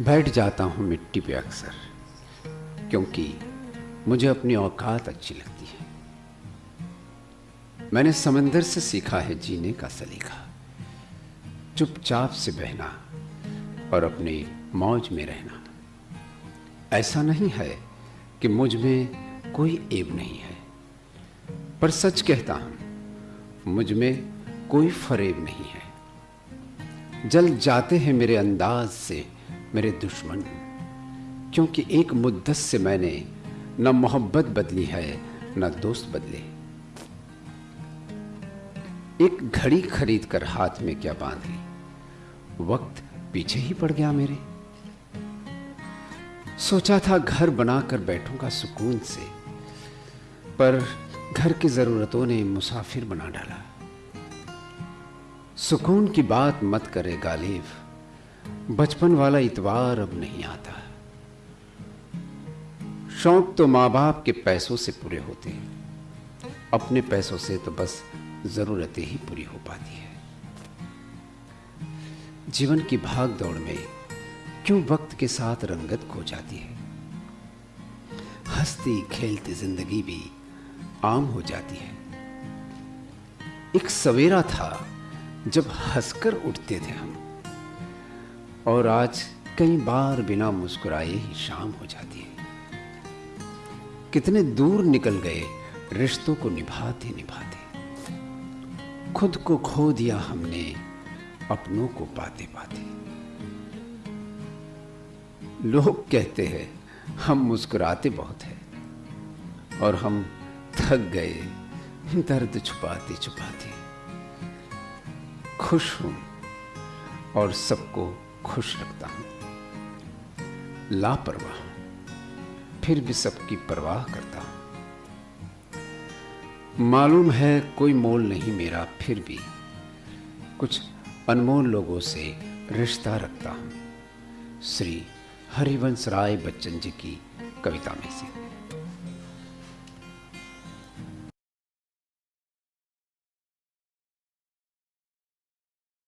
बैठ जाता हूँ मिट्टी पे अक्सर, क्योंकि मुझे अपनी औकात अच्छी लगती है। मैंने समंदर से सीखा है जीने का सलीका। चुपचाप से बहना और अपने मौज में रहना। ऐसा नहीं है कि मुझमें कोई एब नहीं है, पर सच कहता हूँ, मुझमें कोई फरेब नहीं है। जल जाते हैं मेरे अंदाज से मेरे दुश्मन, क्योंकि एक मुद्दत से मैंने न मोहब्बत बदली है, न दोस्त बदले। एक घड़ी खरीद कर हाथ में क्या बाँध? ली वक्त पीछे ही पड़ गया मेरे। सोचा था घर बनाकर बैठूँगा सुकून से, पर घर की जरूरतों ने मुसाफिर बना डाला। सुकून की बात मत करे गालिब। बचपन वाला इतवार अब नहीं आता। शौक तो माँ बाप के पैसों से पूरे होते हैं। अपने पैसों से तो बस जरूरतें ही पूरी हो पाती है। जीवन की भाग दौड़ में क्यों वक्त के साथ रंगत खो जाती है? हंसती खेलती ज़िंदगी भी आम हो जाती है। एक सवेरा था जब हंसकर उठते थे हम। और आज कई बार बिना मुस्कुराए ही शाम हो जाती है। कितने दूर निकल गए, रिश्तों को निभाते निभाते। खुद को खो दिया हमने, अपनों को पाते पाते। लोग कहते हैं, हम मुस्कुराते बहुत हैं। और हम थक गए, दर्द छुपाते छुपाते। खुश हूँ और सबको खुश रखता हूँ। लापरवाह। फिर भी सबकी परवाह करता हूँ। मालूम है कोई मोल नहीं मेरा, फिर भी कुछ अनमोल लोगों से रिश्ता रखता हूँ। श्री हरिवंश राय बच्चन जी की कविता में से।